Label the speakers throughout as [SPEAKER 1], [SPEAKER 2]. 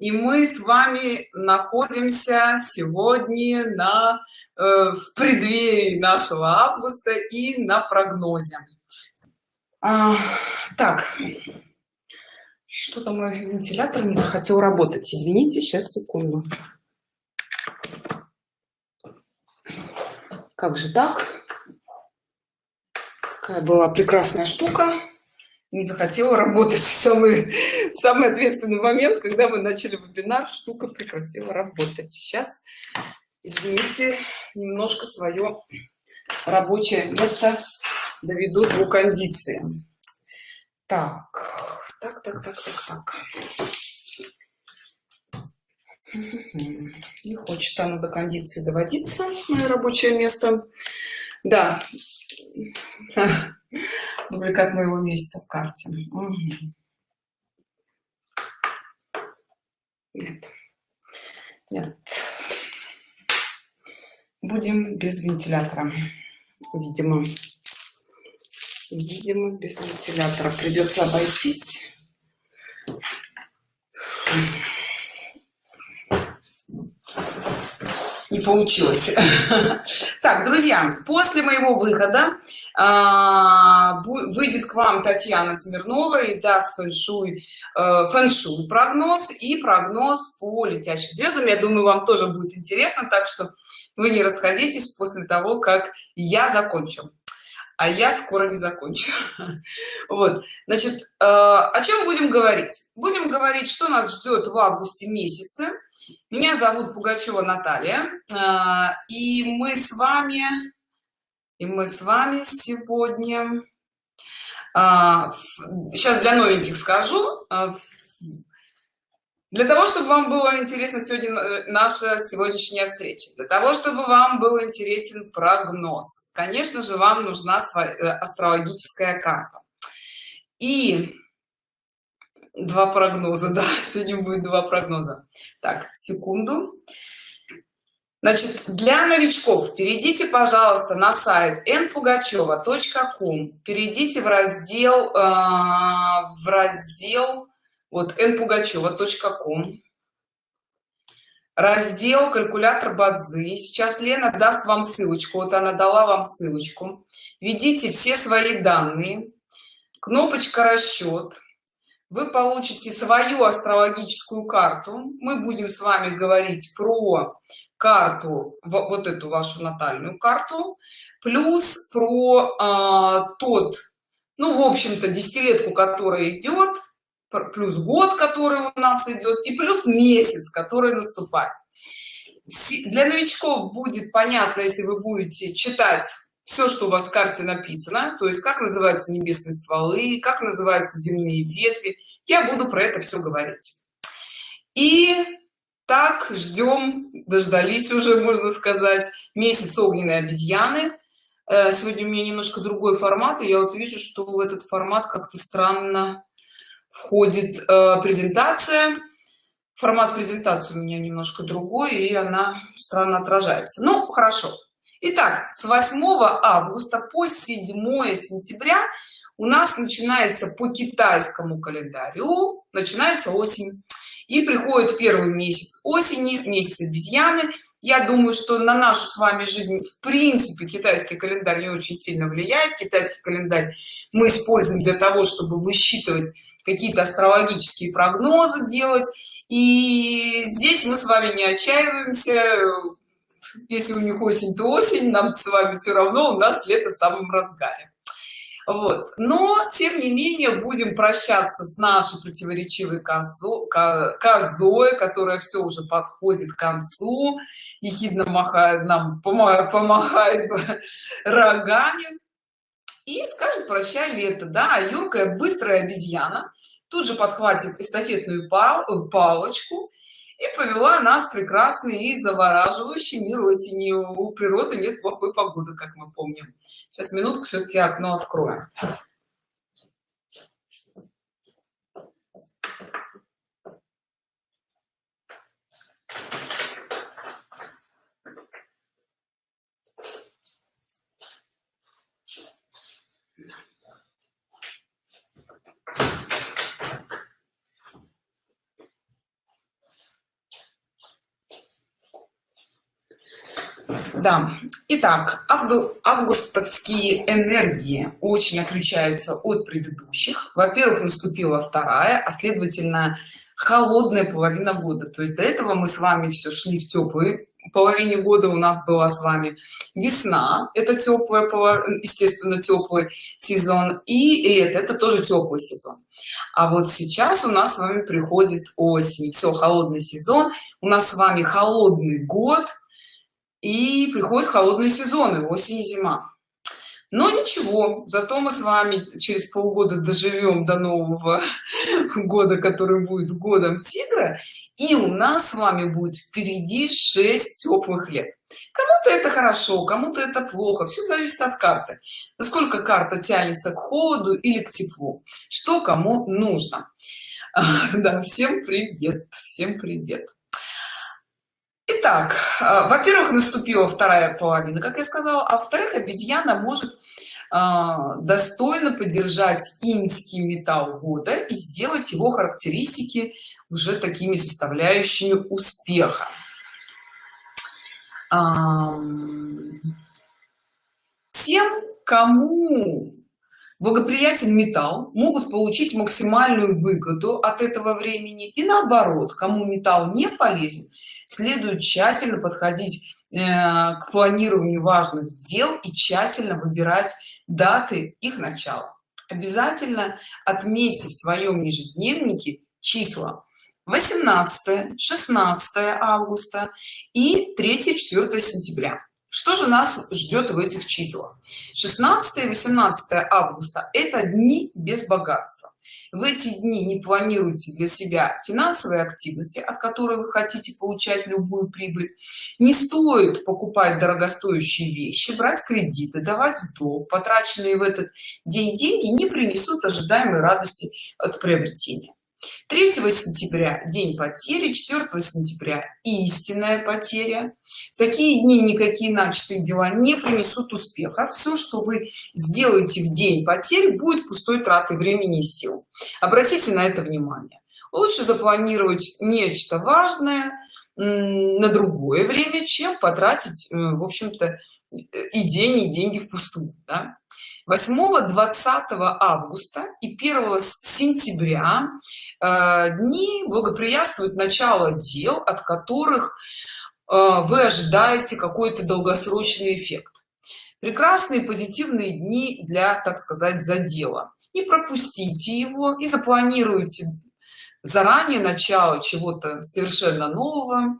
[SPEAKER 1] и мы с вами находимся сегодня на э, в преддверии нашего августа и на прогнозе. А, так. Что-то мой вентилятор не захотел работать. Извините сейчас секунду. Как же так? Какая была прекрасная штука не захотела работать в самый, в самый ответственный момент, когда мы начали вебинар, штука прекратила работать. Сейчас, извините, немножко свое рабочее место доведу до кондиции. Так, так, так, так, так, так. Не хочет оно до кондиции доводиться, мое рабочее место. Да, дубликат моего месяца в карте. Нет. Нет. Будем без вентилятора видимо. Видимо без вентилятора. Придется обойтись не получилось. Так друзья после моего выхода а, выйдет к вам татьяна смирнова и даст фэншуй э, фэншуй прогноз и прогноз по летящим звездам. Я думаю вам тоже будет интересно так что вы не расходитесь после того как я закончу а я скоро не закончу. Вот значит э, о чем будем говорить? Будем говорить что нас ждет в августе месяце. Меня зовут пугачева наталья а, и мы с вами и мы с вами сегодня сейчас а, для новеньких скажу для того чтобы вам было интересно сегодня э, наша сегодняшняя встреча для того чтобы вам был интересен прогноз конечно же вам нужна э, астрологическая карта. И два прогноза да сегодня будет два прогноза. Так секунду. Значит для новичков перейдите пожалуйста на сайт npugacheva.com перейдите в раздел э, в раздел вот npugacheva.com раздел калькулятор бадзи сейчас лена даст вам ссылочку. Вот она дала вам ссылочку. Введите все свои данные. Кнопочка расчет вы получите свою астрологическую карту. Мы будем с вами говорить про карту вот эту вашу натальную карту плюс про а, тот ну в общем-то десятилетку которая идет плюс год который у нас идет и плюс месяц который наступает. Для новичков будет понятно если вы будете читать все что у вас в карте написано то есть как называются небесные стволы как называются земные ветви я буду про это все говорить. И так ждем дождались уже можно сказать месяц огненной обезьяны. Э, сегодня у меня немножко другой формат и я вот вижу что этот формат как-то странно входит э, презентация формат презентации у меня немножко другой и она странно отражается ну хорошо Итак, с 8 августа по 7 сентября у нас начинается по китайскому календарю, начинается осень. И приходит первый месяц осени, месяц обезьяны. Я думаю, что на нашу с вами жизнь, в принципе, китайский календарь не очень сильно влияет. Китайский календарь мы используем для того, чтобы высчитывать какие-то астрологические прогнозы делать. И здесь мы с вами не отчаиваемся, если у них осень то осень нам с вами все равно у нас лето в самом разгаре. Вот. Но тем не менее будем прощаться с нашей противоречивой козой, козой которая все уже подходит к концу ехидно махает нам помогает, помогает рогами и скажет прощай лето да юркая быстрая обезьяна. Тут же подхватит эстафетную палочку и повела нас прекрасный и завораживающий мир осени у природы нет плохой погоды как мы помним. Сейчас минутку все-таки окно откроем да. Итак августовские энергии очень отличаются от предыдущих. Во-первых наступила вторая а следовательно холодная половина года. То есть до этого мы с вами все шли в теплые половине года у нас была с вами весна это теплая естественно теплый сезон и лето это тоже теплый сезон. А вот сейчас у нас с вами приходит осень. Все холодный сезон. У нас с вами холодный год и приходят холодные сезоны осень и зима. Но ничего зато мы с вами через полгода доживем до нового года который будет годом тигра и у нас с вами будет впереди 6 теплых лет. Кому-то это хорошо кому-то это плохо все зависит от карты. Насколько карта тянется к холоду или к теплу. Что кому нужно? Да всем привет всем привет Итак, а, во-первых, наступила вторая половина, как я сказала, а во-вторых, обезьяна может а, достойно поддержать инский металл года и сделать его характеристики уже такими составляющими успеха. Тем, кому благоприятен металл, могут получить максимальную выгоду от этого времени и наоборот, кому металл не полезен, следует тщательно подходить э, к планированию важных дел и тщательно выбирать даты их начала. Обязательно отметьте в своем ежедневнике числа 18 16 августа и 3 4 сентября что же нас ждет в этих числах? 16 18 августа это дни без богатства. В эти дни не планируйте для себя финансовые активности от которой вы хотите получать любую прибыль. Не стоит покупать дорогостоящие вещи брать кредиты давать в долг. Потраченные в этот день деньги не принесут ожидаемой радости от приобретения 3 сентября день потери 4 сентября истинная потеря. В такие дни никакие начатые дела не принесут успеха. Все что вы сделаете в день потери будет пустой тратой времени и сил. Обратите на это внимание. Лучше запланировать нечто важное на другое время чем потратить э, в общем-то и день и деньги впустую да? 8 20 августа и 1 сентября э, дни благоприятствуют начало дел от которых э, вы ожидаете какой-то долгосрочный эффект. Прекрасные позитивные дни для так сказать задела. Не пропустите его и запланируйте заранее начало чего-то совершенно нового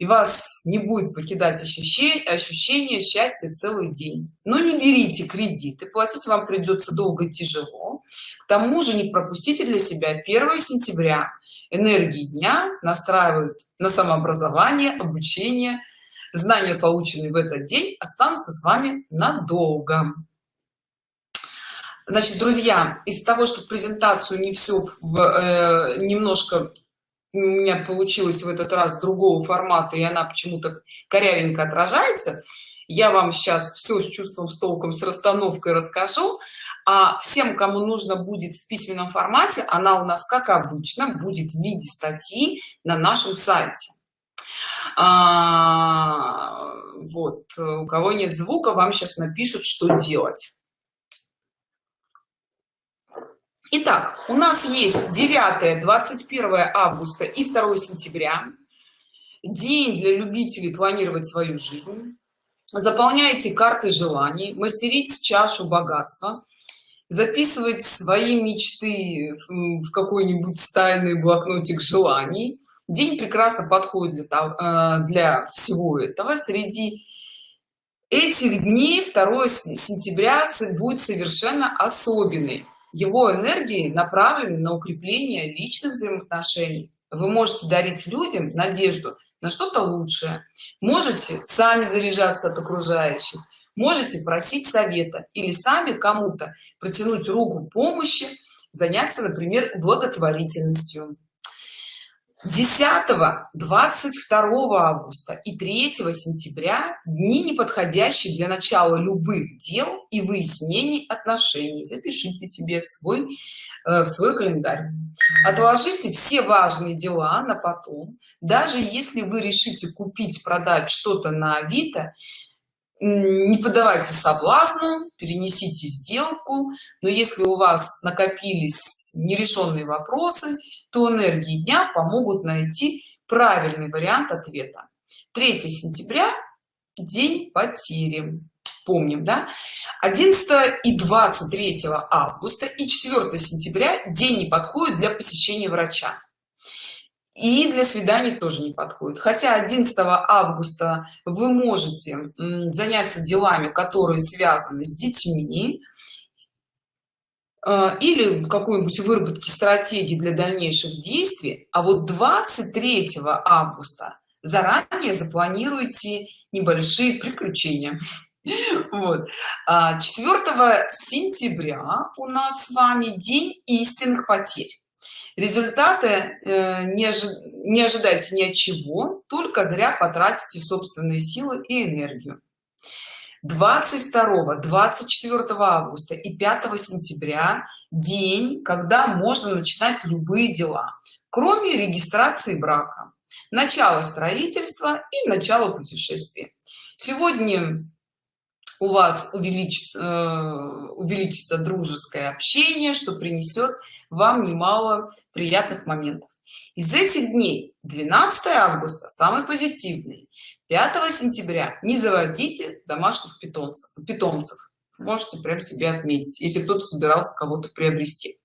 [SPEAKER 1] и вас не будет покидать ощущение ощущение счастья целый день. Но не берите кредиты платить вам придется долго и тяжело. К тому же не пропустите для себя 1 сентября. Энергии дня настраивают на самообразование обучение. Знания полученные в этот день останутся с вами надолго. Значит друзья из того что презентацию не все в, э, немножко у меня получилось в этот раз другого формата и она почему-то корявенько отражается. Я вам сейчас все с чувством с толком с расстановкой расскажу. А всем кому нужно будет в письменном формате она у нас как обычно будет в виде статьи на нашем сайте. А, вот у кого нет звука вам сейчас напишут что делать Итак, у нас есть 9 21 августа и 2 сентября. День для любителей планировать свою жизнь. Заполняйте карты желаний мастерить чашу богатства. Записывать свои мечты в какой-нибудь стайный блокнотик желаний. День прекрасно подходит для, э, для всего этого. Среди этих дней 2 сентября будет совершенно особенный его энергии направлены на укрепление личных взаимоотношений. Вы можете дарить людям надежду на что-то лучшее. Можете сами заряжаться от окружающих. Можете просить совета или сами кому-то протянуть руку помощи заняться например благотворительностью 10 22 августа и 3 сентября дни неподходящие для начала любых дел и выяснений отношений. Запишите себе в свой э, в свой календарь. Отложите все важные дела на потом. Даже если вы решите купить продать что-то на авито не поддавайте соблазну перенесите сделку. Но если у вас накопились нерешенные вопросы то энергии дня помогут найти правильный вариант ответа. 3 сентября день потери. Помним да? 11 и 23 августа и 4 сентября день не подходит для посещения врача и для свиданий тоже не подходит. Хотя 11 августа вы можете заняться делами которые связаны с детьми э, или какой-нибудь выработки стратегии для дальнейших действий а вот 23 августа заранее запланируйте небольшие приключения. Вот. 4 а сентября у нас с вами день истинных потерь результаты э, не, ожи не ожидайте ни от чего только зря потратите собственные силы и энергию. 22 24 августа и 5 сентября день когда можно начинать любые дела кроме регистрации брака начало строительства и начало путешествия сегодня у вас увеличится э, увеличится дружеское общение что принесет вам немало приятных моментов. Из этих дней 12 августа самый позитивный. 5 сентября не заводите домашних питомцев питомцев. Можете прям себе отметить если кто-то собирался кого-то приобрести.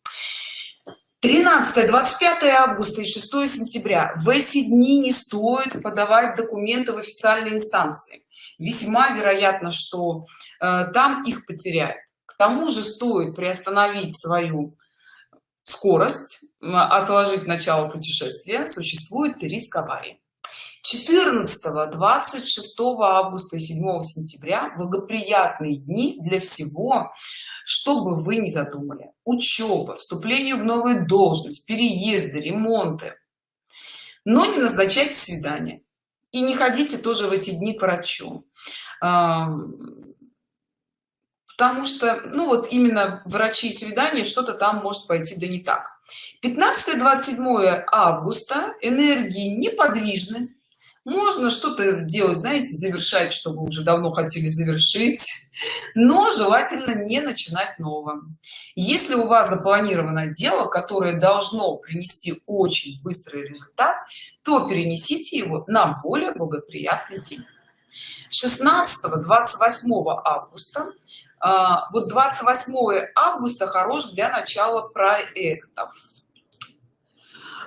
[SPEAKER 1] 13 25 августа и 6 сентября в эти дни не стоит подавать документы в официальной инстанции весьма вероятно что э, там их потеряют. К тому же стоит приостановить свою скорость отложить начало путешествия существует риск аварии 14 26 августа и 7 сентября благоприятные дни для всего чтобы вы не задумали. Учеба вступление в новую должность переезды ремонты. Но не назначайте свидание и не ходите тоже в эти дни к врачу. Потому что ну вот именно врачи свидания что-то там может пойти да не так. 15 27 августа энергии неподвижны можно что-то делать знаете завершать что вы уже давно хотели завершить но желательно не начинать новым. Если у вас запланировано дело которое должно принести очень быстрый результат то перенесите его на более благоприятный день. 16 28 августа. А, вот 28 августа хорош для начала проектов.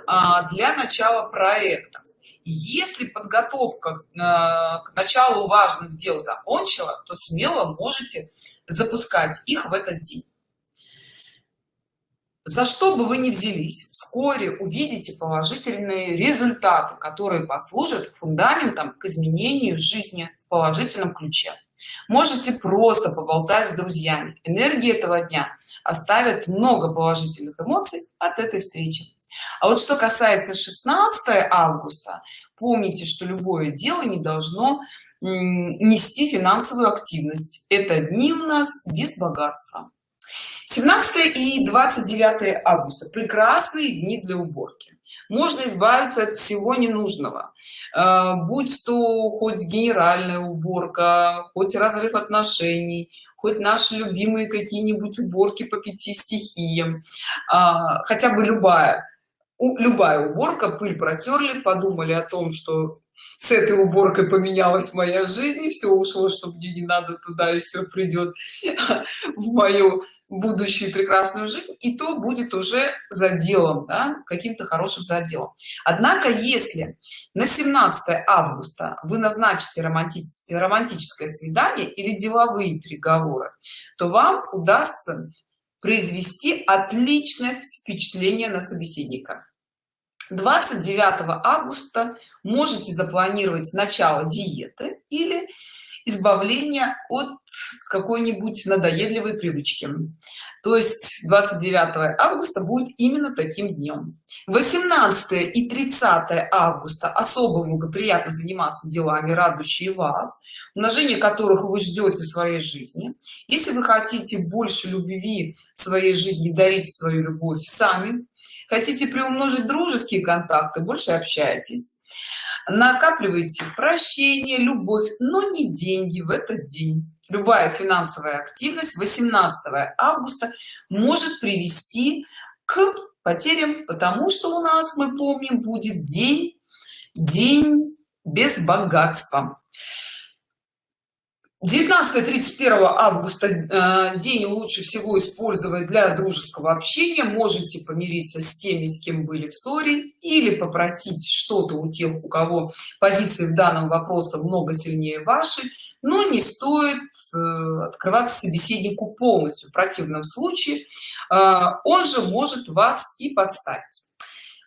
[SPEAKER 1] А, для начала проектов если подготовка э, к началу важных дел закончила то смело можете запускать их в этот день. За что бы вы ни взялись вскоре увидите положительные результаты которые послужат фундаментом к изменению жизни в положительном ключе. Можете просто поболтать с друзьями. Энергии этого дня оставят много положительных эмоций от этой встречи а вот что касается 16 августа помните что любое дело не должно нести финансовую активность. Это дни у нас без богатства. 17 и 29 августа. Прекрасные дни для уборки. Можно избавиться от всего ненужного. Э, будь то хоть генеральная уборка хоть разрыв отношений хоть наши любимые какие-нибудь уборки по пяти стихиям а, хотя бы любая любая уборка пыль протерли подумали о том что с этой уборкой поменялась моя жизнь и все ушло чтобы мне не надо туда и все придет в мою будущую прекрасную жизнь. И то будет уже заделом да, каким-то хорошим заделом однако если на 17 августа вы назначите романтическое романтическое свидание или деловые переговоры то вам удастся произвести отличное впечатление на собеседника. 29 августа можете запланировать начало диеты или избавления от какой-нибудь надоедливой привычки. То есть 29 августа будет именно таким днем. 18 и 30 августа особо благоприятно заниматься делами радующие вас умножение которых вы ждете в своей жизни. Если вы хотите больше любви в своей жизни дарить свою любовь сами. Хотите приумножить дружеские контакты больше общайтесь накапливайте прощение любовь но не деньги в этот день. Любая финансовая активность 18 августа может привести к потерям потому что у нас мы помним будет день день без богатства 19-31 августа э, день лучше всего использовать для дружеского общения. Можете помириться с теми с кем были в ссоре или попросить что-то у тех у кого позиции в данном вопросе много сильнее вашей но не стоит э, открываться собеседнику полностью. В противном случае э, он же может вас и подставить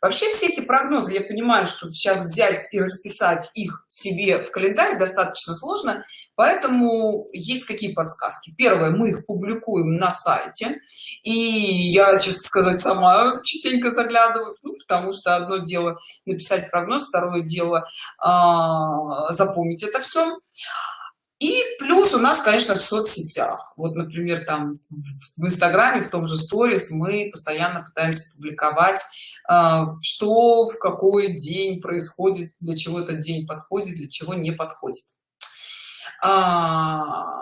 [SPEAKER 1] вообще все эти прогнозы я понимаю что сейчас взять и расписать их себе в календарь достаточно сложно поэтому есть какие подсказки? Первое мы их публикуем на сайте и я честно сказать сама частенько заглядываю ну, потому что одно дело написать прогноз второе дело э, запомнить это все и плюс у нас конечно в соцсетях вот например там в инстаграме в том же сторис мы постоянно пытаемся публиковать а, что в какой день происходит для чего этот день подходит для чего не подходит а,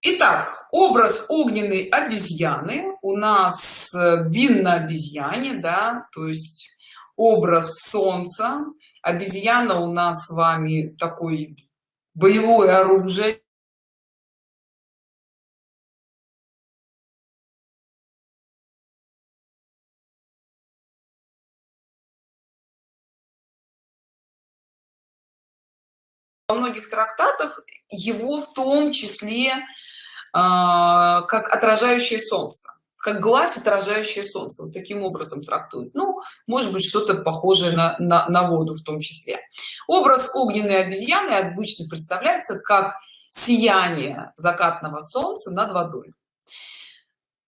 [SPEAKER 1] Итак, образ огненной обезьяны у нас э, бин на обезьяне, да, то есть образ солнца. Обезьяна у нас с вами такой боевое оружие. Во многих трактатах его в том числе э, как отражающее солнце как гладь отражающее солнце вот таким образом трактуют ну может быть что-то похожее на, на, на воду в том числе. Образ огненной обезьяны обычно представляется как сияние закатного солнца над водой.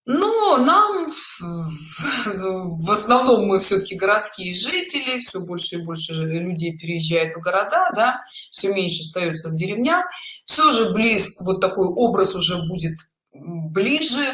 [SPEAKER 1] Но нам в основном мы все-таки городские жители все больше и больше людей переезжают в города да все меньше остается в деревнях. Все же близ вот такой образ уже будет ближе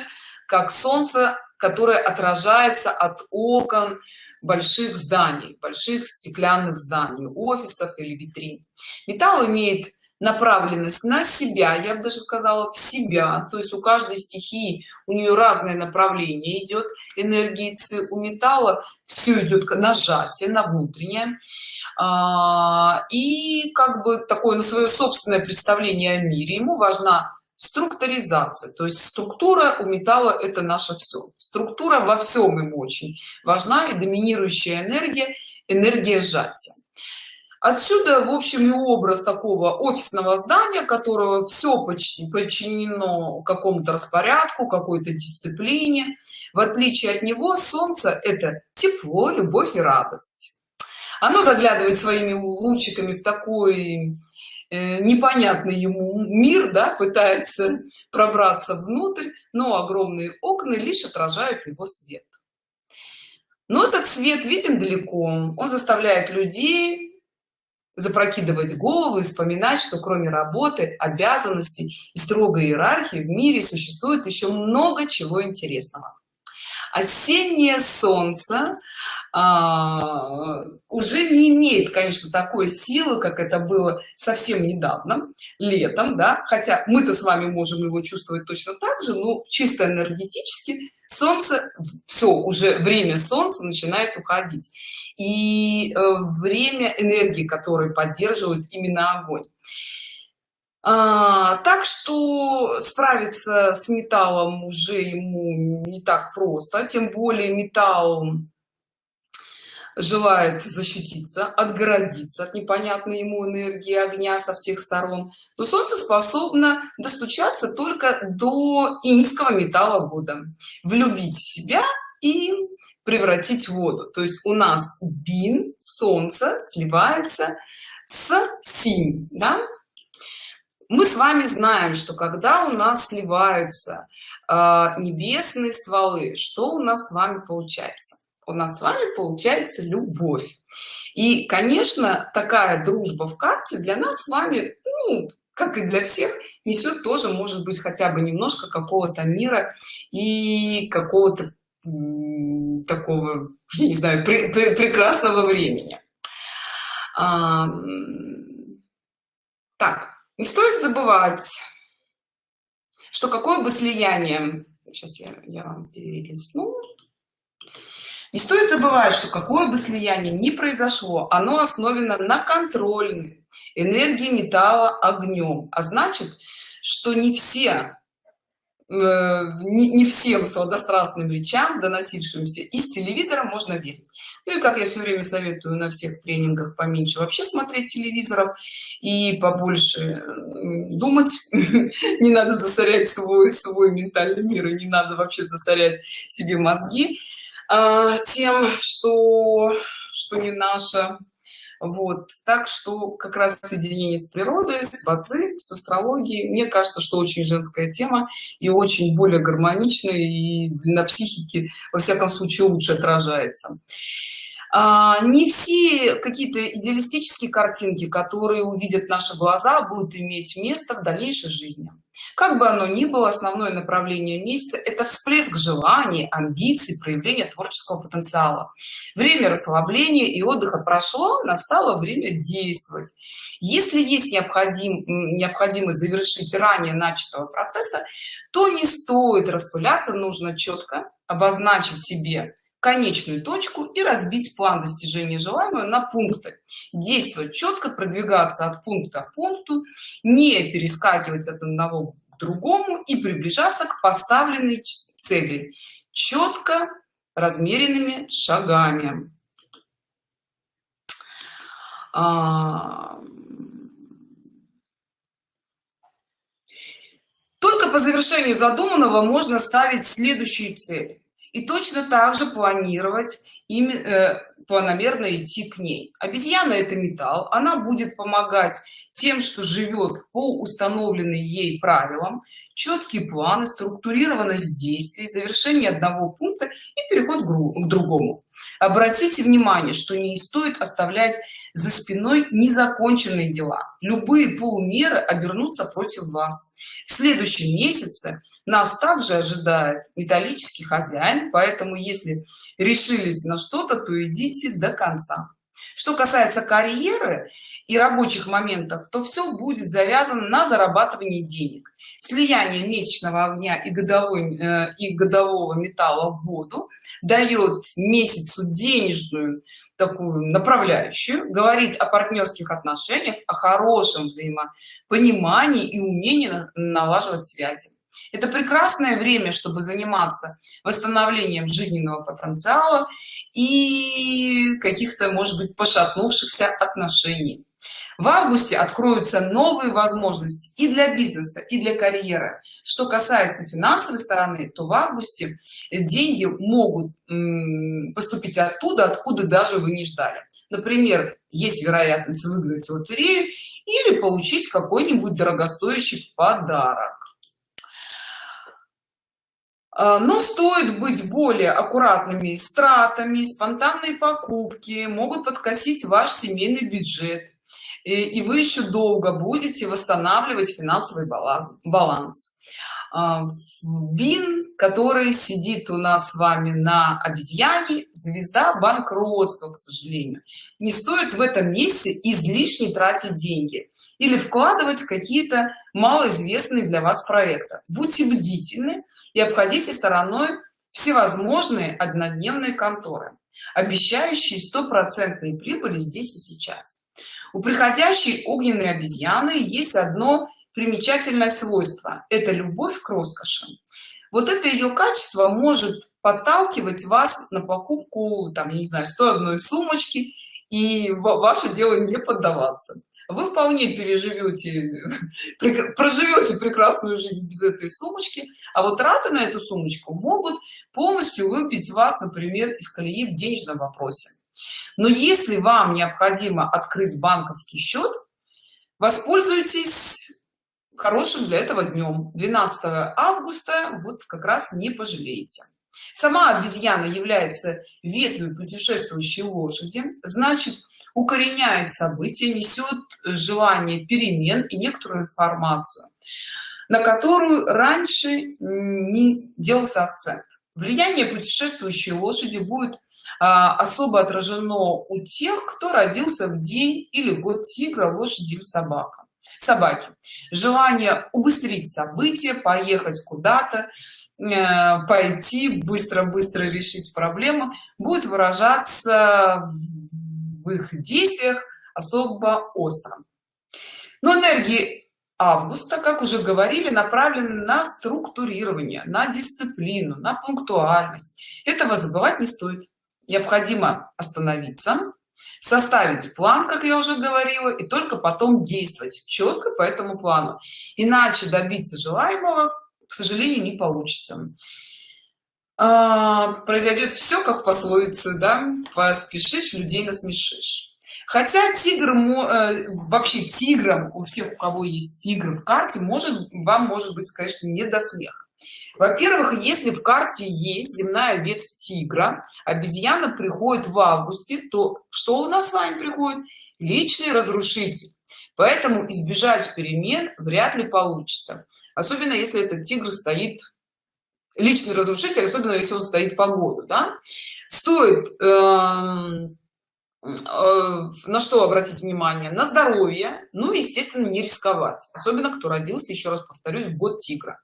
[SPEAKER 1] как солнце которое отражается от окон больших зданий больших стеклянных зданий офисов или витрин. Металл имеет направленность на себя я бы даже сказала в себя. То есть у каждой стихии у нее разное направление идет энергии у металла все идет нажатие на внутреннее. А, и как бы такое на свое собственное представление о мире. Ему важна структуризация. То есть структура у металла это наше все структура во всем ему очень важна и доминирующая энергия энергия сжатия. Отсюда в общем и образ такого офисного здания которого все почти подчинено какому-то распорядку какой-то дисциплине. В отличие от него солнце это тепло любовь и радость. Оно заглядывает своими лучиками в такой непонятный ему мир да пытается пробраться внутрь но огромные окна лишь отражают его свет. Но этот свет виден далеко. Он заставляет людей запрокидывать головы и вспоминать что кроме работы обязанностей и строгой иерархии в мире существует еще много чего интересного. Осеннее солнце а, уже не имеет конечно такой силы как это было совсем недавно летом да хотя мы-то с вами можем его чувствовать точно так же но чисто энергетически солнце все уже время солнца начинает уходить. И э, время энергии который поддерживает именно огонь. А, так что справиться с металлом уже ему не так просто тем более металл желает защититься отгородиться от непонятной ему энергии огня со всех сторон. То солнце способно достучаться только до инского металла вода влюбить в себя и превратить в воду. То есть у нас бин солнце сливается с синь да? мы с вами знаем что когда у нас сливаются э, небесные стволы что у нас с вами получается у нас с вами получается любовь. И конечно такая дружба в карте для нас с вами ну, как и для всех несет тоже может быть хотя бы немножко какого-то мира и какого-то такого я не знаю пр пр прекрасного времени. А, так не стоит забывать что какое бы слияние сейчас я, я вам перелистну не стоит забывать что какое бы слияние ни произошло оно основано на контрольной энергии металла огнем. А значит что не все Э, не, не всем сладострастным речам доносившимся из телевизора можно верить. Ну и как я все время советую на всех тренингах поменьше вообще смотреть телевизоров и побольше думать не надо засорять свой свой ментальный мир и не надо вообще засорять себе мозги а, тем что что не наше. Вот. Так что как раз соединение с природой с бадзи с астрологией. Мне кажется что очень женская тема и очень более гармоничная и на психике во всяком случае лучше отражается не все какие-то идеалистические картинки которые увидят наши глаза будут иметь место в дальнейшей жизни. Как бы оно ни было основное направление месяца это всплеск желаний амбиций проявления творческого потенциала. Время расслабления и отдыха прошло настало время действовать. Если есть необходим необходимость завершить ранее начатого процесса то не стоит распыляться нужно четко обозначить себе конечную точку и разбить план достижения желаемого на пункты. Действовать четко продвигаться от пункта к пункту не перескакивать от одного к другому и приближаться к поставленной цели четко размеренными шагами. А, только по завершению задуманного можно ставить следующую цель и точно так же планировать ими э, планомерно идти к ней. Обезьяна это металл она будет помогать тем что живет по установленной ей правилам. Четкие планы структурированность действий завершение одного пункта и переход к другому. Обратите внимание что не стоит оставлять за спиной незаконченные дела. Любые полумеры обернутся против вас. В следующем месяце нас также ожидает металлический хозяин поэтому если решились на что-то то идите до конца. Что касается карьеры и рабочих моментов то все будет завязано на зарабатывании денег. Слияние месячного огня и годовой э, и годового металла в воду дает месяцу денежную такую направляющую говорит о партнерских отношениях о хорошем взаимопонимании и умении налаживать связи это прекрасное время чтобы заниматься восстановлением жизненного потенциала и каких-то может быть пошатнувшихся отношений. В августе откроются новые возможности и для бизнеса и для карьеры. Что касается финансовой стороны то в августе деньги могут поступить оттуда откуда даже вы не ждали. Например есть вероятность выиграть лотерею или получить какой-нибудь дорогостоящий подарок но стоит быть более аккуратными с тратами спонтанные покупки могут подкосить ваш семейный бюджет. И вы еще долго будете восстанавливать финансовый баланс а, бин который сидит у нас с вами на обезьяне звезда банкротства к сожалению. Не стоит в этом месте излишне тратить деньги или вкладывать какие-то малоизвестные для вас проекты. Будьте бдительны и обходите стороной всевозможные однодневные конторы обещающие стопроцентные прибыли здесь и сейчас. У приходящей огненной обезьяны есть одно примечательное свойство это любовь к роскоши вот это ее качество может подталкивать вас на покупку там я не знаю 101 сумочки и ваше дело не поддаваться. Вы вполне переживете проживете прекрасную жизнь без этой сумочки а вот траты на эту сумочку могут полностью выбить вас например из колеи в денежном вопросе. Но если вам необходимо открыть банковский счет воспользуйтесь хорошим для этого днем 12 августа вот как раз не пожалеете. Сама обезьяна является ветвью путешествующей лошади значит укореняет события несет желание перемен и некоторую информацию на которую раньше не делался акцент. Влияние путешествующей лошади будет а, особо отражено у тех кто родился в день или год тигра лошади или собака собаки. Желание убыстрить события поехать куда-то э, пойти быстро быстро решить проблему будет выражаться в их действиях особо остро. Но энергии августа как уже говорили направлены на структурирование на дисциплину на пунктуальность. Этого забывать не стоит. Необходимо остановиться составить план как я уже говорила и только потом действовать четко по этому плану. Иначе добиться желаемого к сожалению не получится. А, произойдет все как в пословице да поспешишь людей насмешишь хотя тигр э, вообще тигром у всех у кого есть тигр в карте может вам может быть конечно не до смеха во-первых если в карте есть земная ветвь тигра обезьяна приходит в августе то что у нас с вами приходит? Личный разрушитель. Поэтому избежать перемен вряд ли получится. Особенно если этот тигр стоит личный разрушитель особенно если он стоит по году да? стоит э, э, на что обратить внимание? На здоровье. Ну естественно не рисковать. Особенно кто родился еще раз повторюсь в год тигра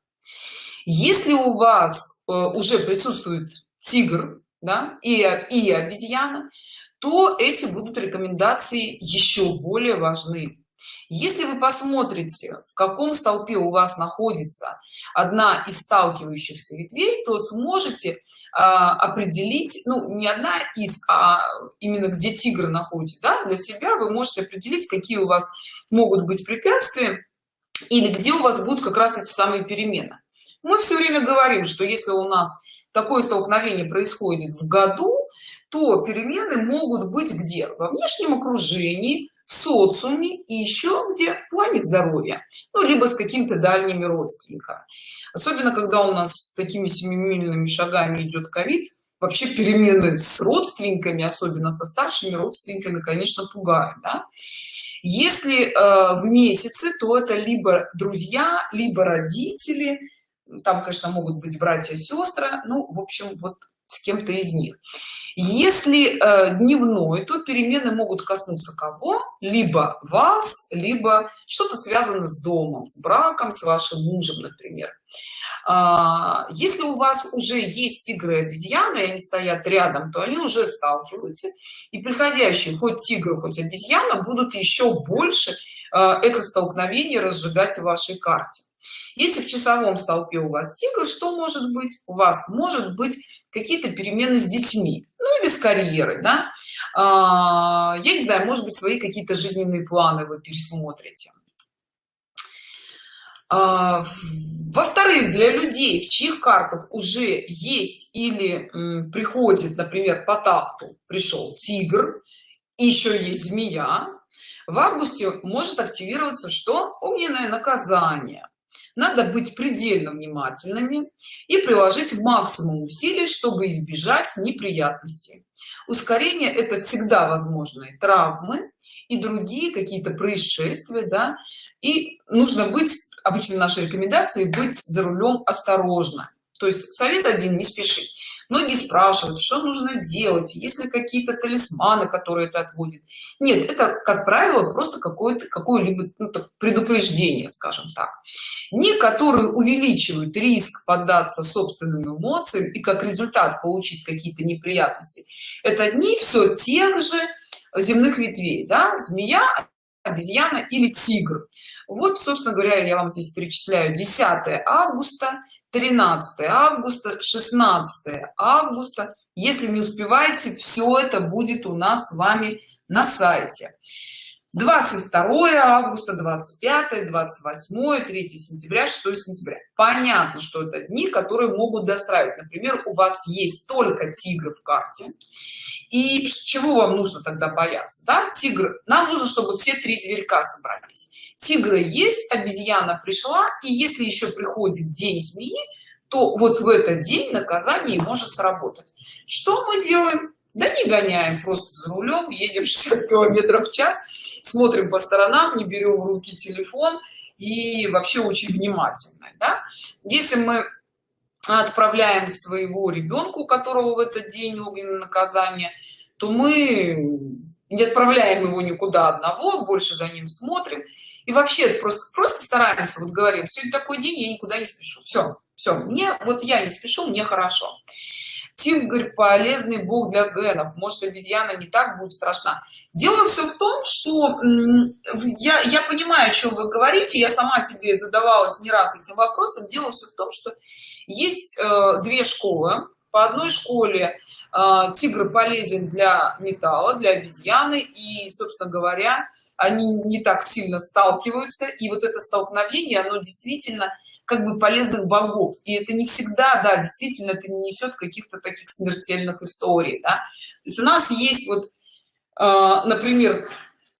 [SPEAKER 1] если у вас э, уже присутствует тигр да, и, и обезьяна то эти будут рекомендации еще более важны. Если вы посмотрите в каком столпе у вас находится одна из сталкивающихся ветвей то сможете а, определить ну не одна из а именно где тигр находится да, для себя вы можете определить какие у вас могут быть препятствия или где у вас будут как раз эти самые перемены мы все время говорим что если у нас такое столкновение происходит в году то перемены могут быть где? Во внешнем окружении в социуме и еще где? В плане здоровья. Ну либо с каким-то дальними родственниками. Особенно когда у нас с такими семимильными шагами идет ковид вообще перемены с родственниками особенно со старшими родственниками конечно пугают да? если э, в месяце то это либо друзья либо родители там конечно могут быть братья сестры ну в общем вот с кем-то из них. Если э, дневной то перемены могут коснуться кого? Либо вас либо что-то связано с домом с браком с вашим мужем например. А, если у вас уже есть тигры и обезьяны и они стоят рядом то они уже сталкиваются и приходящие хоть тигр хоть обезьяна будут еще больше э, это столкновение разжигать в вашей карте если в часовом столпе у вас тигр что может быть? У вас может быть какие-то перемены с детьми. Ну или с карьерой да? а, я не знаю может быть свои какие-то жизненные планы вы пересмотрите. А, во-вторых для людей в чьих картах уже есть или приходит например по такту пришел тигр еще есть змея в августе может активироваться что? Огненное наказание надо быть предельно внимательными и приложить максимум усилий чтобы избежать неприятностей. Ускорение это всегда возможные травмы и другие какие-то происшествия да и нужно быть обычно нашей рекомендации быть за рулем осторожно. То есть совет один не спешить многие спрашивают что нужно делать если какие-то талисманы которые это отводит нет это как правило просто какое-то какое-либо ну, предупреждение скажем так. Не которые увеличивают риск поддаться собственным эмоциям и как результат получить какие-то неприятности. Это не все тех же земных ветвей да? змея обезьяна или тигр. Вот собственно говоря я вам здесь перечисляю. 10 августа 13 августа 16 августа. Если не успеваете все это будет у нас с вами на сайте 22 августа 25 28 3 сентября 6 сентября. Понятно что это дни которые могут достраивать. Например у вас есть только тигр в карте. И чего вам нужно тогда бояться да? Тигр нам нужно чтобы все три зверька собрались. Тигра есть обезьяна пришла и если еще приходит день змеи то вот в этот день наказание может сработать. Что мы делаем? Да не гоняем просто за рулем едем 60 километров в час смотрим по сторонам не берем в руки телефон и вообще очень внимательно да? если мы отправляем своего ребенка у которого в этот день огненное наказание то мы не отправляем его никуда одного больше за ним смотрим. И вообще просто просто стараемся вот говорим сегодня такой день я никуда не спешу все все мне вот я не спешу мне хорошо тигр полезный бог для генов может обезьяна не так будет страшна. Дело все в том что я я понимаю о чем вы говорите. Я сама себе задавалась не раз этим вопросом. Дело все в том что есть э, две школы. По одной школе э, тигр полезен для металла для обезьяны. И собственно говоря они не так сильно сталкиваются. И вот это столкновение оно действительно как бы полезных богов. И это не всегда да действительно это не несет каких-то таких смертельных историй да? то есть у нас есть вот э, например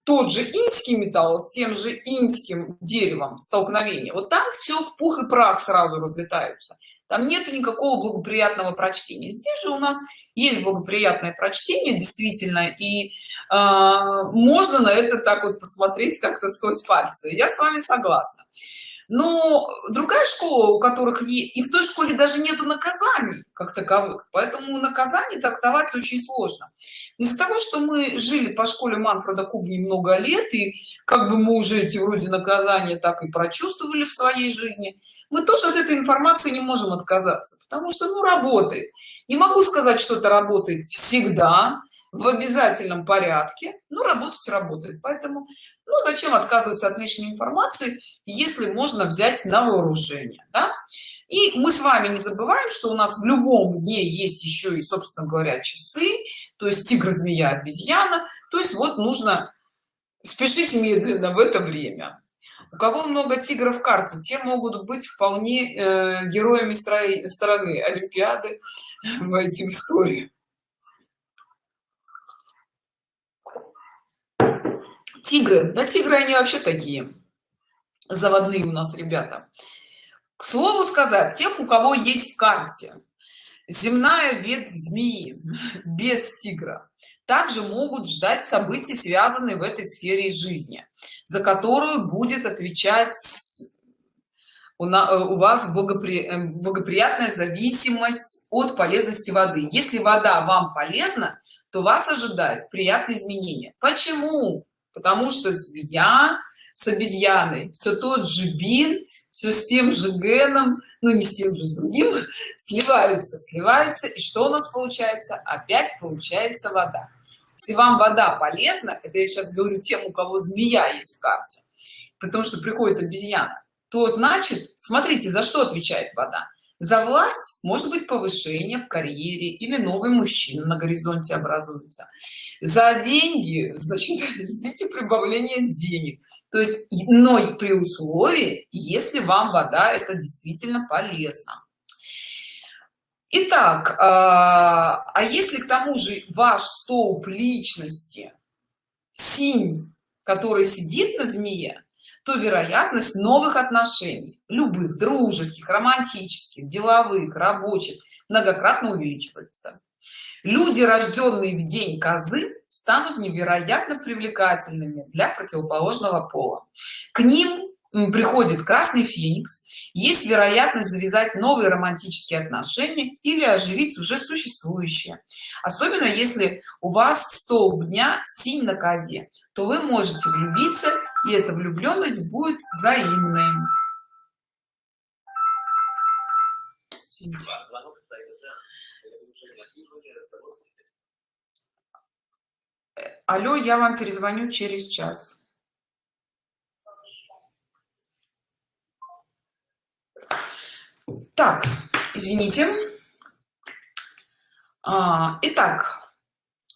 [SPEAKER 1] тот же инский металл с тем же инским деревом столкновение вот там все в пух и прах сразу разлетаются. Там нету никакого благоприятного прочтения. Здесь же у нас есть благоприятное прочтение действительно и э, можно на это так вот посмотреть как-то сквозь пальцы. Я с вами согласна но другая школа у которых и в той школе даже нету наказаний как таковых. Поэтому наказание трактовать очень сложно. Из-за того что мы жили по школе манфреда кубни много лет и как бы мы уже эти вроде наказания так и прочувствовали в своей жизни мы тоже от этой информации не можем отказаться потому что ну работает. Не могу сказать что это работает всегда в обязательном порядке но работать работает. Поэтому ну зачем отказываться от лишней информации если можно взять на вооружение да? и мы с вами не забываем что у нас в любом дне есть еще и собственно говоря часы то есть тигр змея обезьяна. То есть вот нужно спешить медленно в это время. У кого много тигров в карте те могут быть вполне э, героями стороны олимпиады в этим истории тигры. Да тигры они вообще такие заводные у нас ребята. К слову сказать тех у кого есть в карте земная ветвь змеи без тигра также могут ждать событий связанные в этой сфере жизни за которую будет отвечать у, э, вас э, благоприятная зависимость от полезности воды. Если вода вам полезна то вас ожидает приятные изменения. Почему потому что змея с обезьяной все тот же бин все с тем же геном ну не с тем же с другим сливаются сливаются и что у нас получается? Опять получается вода. Если вам вода полезна это я сейчас говорю тем у кого змея есть в карте потому что приходит обезьяна то значит смотрите за что отвечает вода? За власть может быть повышение в карьере или новый мужчина на горизонте образуется за деньги значит ждите прибавления денег. То есть но при условии если вам вода это действительно полезно. Итак, а, а если к тому же ваш столб личности синь который сидит на змее то вероятность новых отношений любых дружеских романтических деловых рабочих многократно увеличивается люди рожденные в день козы станут невероятно привлекательными для противоположного пола. К ним приходит красный феникс. Есть вероятность завязать новые романтические отношения или оживить уже существующие. Особенно если у вас столб дня синь на козе то вы можете влюбиться и эта влюбленность будет взаимной Извините. Алло я вам перезвоню через час. Так извините. А, итак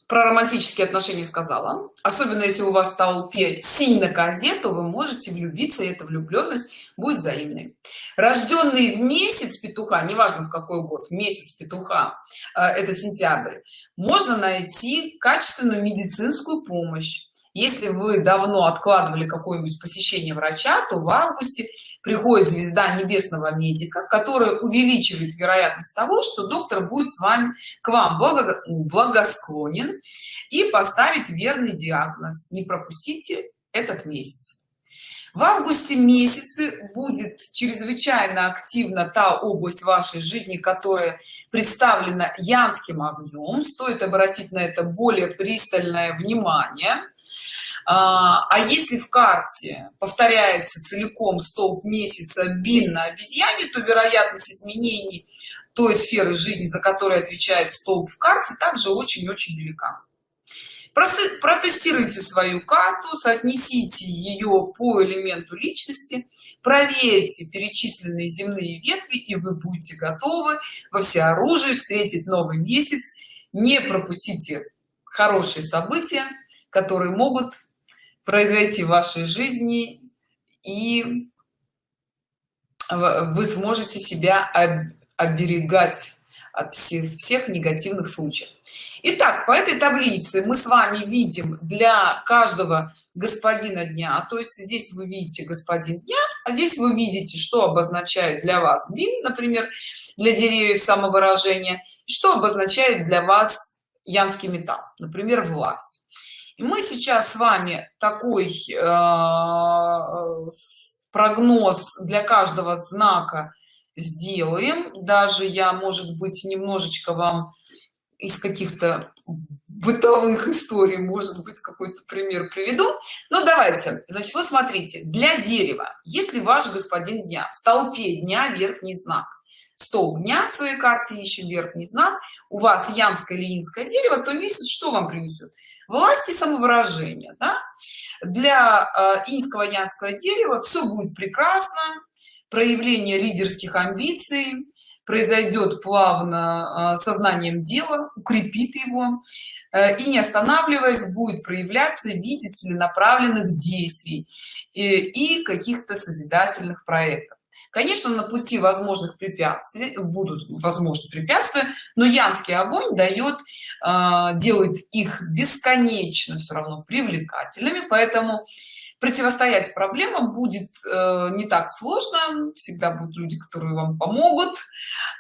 [SPEAKER 1] про романтические отношения сказала. Особенно если у вас толпе сильно козе то вы можете влюбиться и эта влюбленность будет взаимной. Рожденные в месяц петуха неважно в какой год месяц петуха э, это сентябрь можно найти качественную медицинскую помощь если вы давно откладывали какое-нибудь посещение врача то в августе приходит звезда небесного медика которая увеличивает вероятность того что доктор будет с вами к вам благосклонен и поставит верный диагноз. Не пропустите этот месяц. В августе месяце будет чрезвычайно активна та область вашей жизни которая представлена янским огнем. Стоит обратить на это более пристальное внимание а, а если в карте повторяется целиком столб месяца бин на обезьяне то вероятность изменений той сферы жизни за которой отвечает столб в карте также очень-очень велика. Протестируйте свою карту соотнесите ее по элементу личности проверьте перечисленные земные ветви и вы будете готовы во всеоружии встретить новый месяц. Не пропустите хорошие события которые могут произойти в вашей жизни и вы сможете себя оберегать от всех, всех негативных случаев. Итак, по этой таблице мы с вами видим для каждого господина дня. То есть здесь вы видите господин дня а здесь вы видите что обозначает для вас блин например для деревьев самовыражения что обозначает для вас янский металл например власть мы сейчас с вами такой э, прогноз для каждого знака сделаем. Даже я может быть немножечко вам из каких-то бытовых историй может быть какой-то пример приведу. Но давайте. Значит вы смотрите. Для дерева. Если ваш господин дня. В столпе дня верхний знак. Стол дня в своей карте ищем верхний знак. У вас янское или инское дерево то месяц что вам принесет власти самовыражения да? для э, инского янского дерева все будет прекрасно проявление лидерских амбиций произойдет плавно э, сознанием дела укрепит его э, и не останавливаясь будет проявляться в виде целенаправленных действий и, каких-то созидательных проектов конечно на пути возможных препятствий будут возможны препятствия но янский огонь дает э, делает их бесконечно все равно привлекательными поэтому противостоять проблемам будет э, не так сложно. Всегда будут люди которые вам помогут.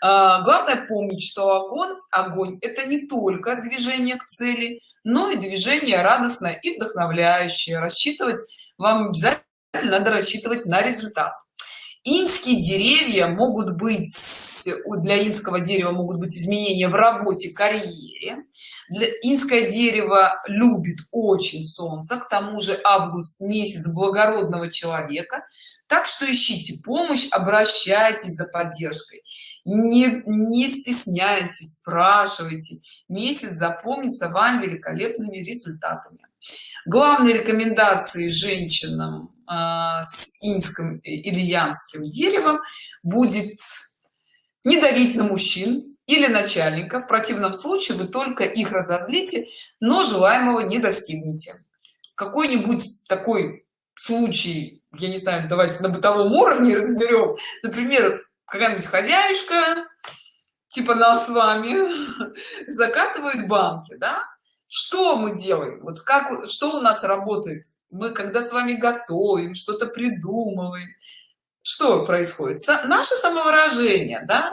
[SPEAKER 1] Э, главное помнить что огонь огонь это не только движение к цели но и движение радостное и вдохновляющее. Рассчитывать вам обязательно надо рассчитывать на результат инские деревья могут быть для инского дерева могут быть изменения в работе карьере. Для инское дерево любит очень солнце к тому же август месяц благородного человека. Так что ищите помощь обращайтесь за поддержкой. Не не стесняйтесь спрашивайте. Месяц запомнится вам великолепными результатами. Главные рекомендации женщинам с инским или янским деревом будет не давить на мужчин или начальника в противном случае вы только их разозлите но желаемого не достигнете. Какой-нибудь такой случай я не знаю давайте на бытовом уровне разберем. Например какая-нибудь хозяюшка типа нас с вами закатывает банки да? что мы делаем? Вот как что у нас работает мы когда с вами готовим что-то придумываем. Что происходит? Наше самовыражение да?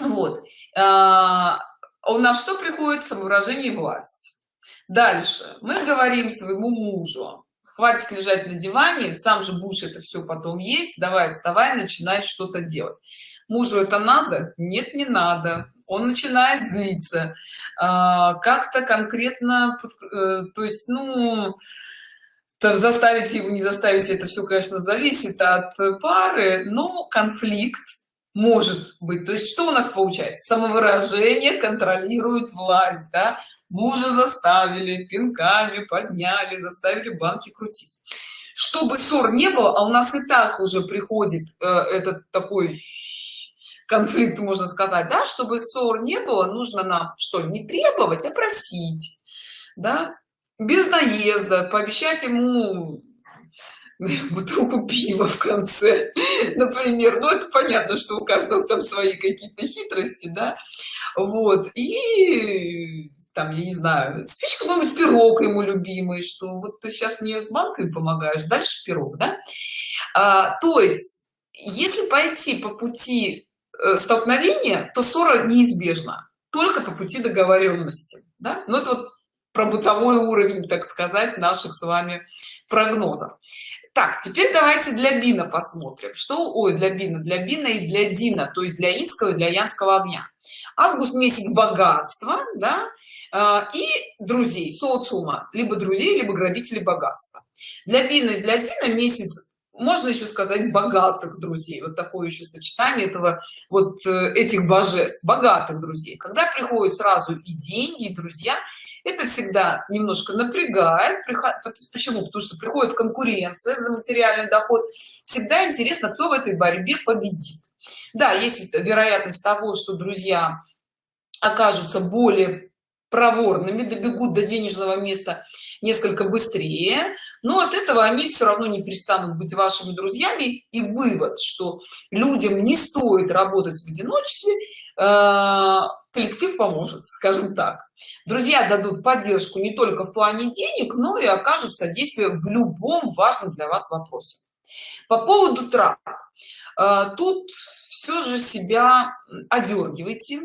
[SPEAKER 1] Вот. А, у нас что приходит? Самовыражение власть. Дальше. Мы говорим своему мужу хватит лежать на диване сам же будешь это все потом есть давай вставай начинай что-то делать мужу это надо? Нет не надо. Он начинает злиться. А, как-то конкретно э, то есть ну там заставить его не заставить это все конечно зависит от пары но конфликт может быть. То есть что у нас получается? Самовыражение контролирует власть да? мужа заставили пинками подняли заставили банки крутить. Чтобы ссор не было а у нас и так уже приходит э, этот такой конфликт можно сказать да? Чтобы ссор не было нужно нам что? Не требовать а просить да без наезда пообещать ему бутылку пива в конце например. Ну это понятно что у каждого там свои какие-то хитрости да. Вот и там я не знаю спичь какой-нибудь пирог ему любимый что вот ты сейчас мне с банкой помогаешь дальше пирог да. А, то есть если пойти по пути э, столкновения то ссора неизбежна только по пути договоренности да? ну это вот про бытовой уровень так сказать наших с вами прогнозов. Так теперь давайте для бина посмотрим. Что ой для бина для бина и для дина то есть для инского и для янского огня. Август месяц богатства да э, и друзей социума либо друзей либо грабителей богатства. Для бина и для дина месяц можно еще сказать богатых друзей. Вот такое еще сочетание этого вот э, этих божеств богатых друзей. Когда приходят сразу и деньги и друзья это всегда немножко напрягает. Почему? Потому что приходит конкуренция за материальный доход. Всегда интересно кто в этой борьбе победит. Да есть вероятность того что друзья окажутся более проворными добегут до денежного места несколько быстрее но от этого они все равно не перестанут быть вашими друзьями. И вывод что людям не стоит работать в одиночестве э, коллектив поможет скажем так. Друзья дадут поддержку не только в плане денег но и окажут содействие в любом важном для вас вопросе. По поводу трат. Э, тут все же себя одергивайте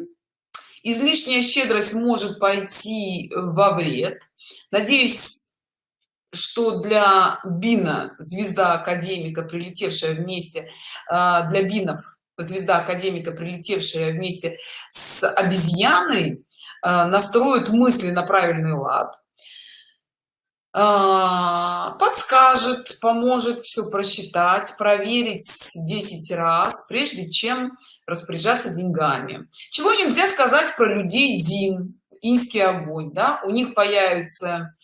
[SPEAKER 1] излишняя щедрость может пойти во вред. Надеюсь что для бина звезда академика прилетевшая вместе а, для бинов звезда академика прилетевшая вместе с обезьяной а, настроит мысли на правильный лад. А, подскажет поможет все просчитать проверить 10 раз прежде чем распоряжаться деньгами. Чего нельзя сказать про людей дин инский огонь да? У них появится